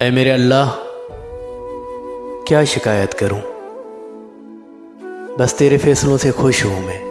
اے میرے اللہ کیا شکایت کروں؟ بس تیرے فیصلوں سے خوش ہوں میں۔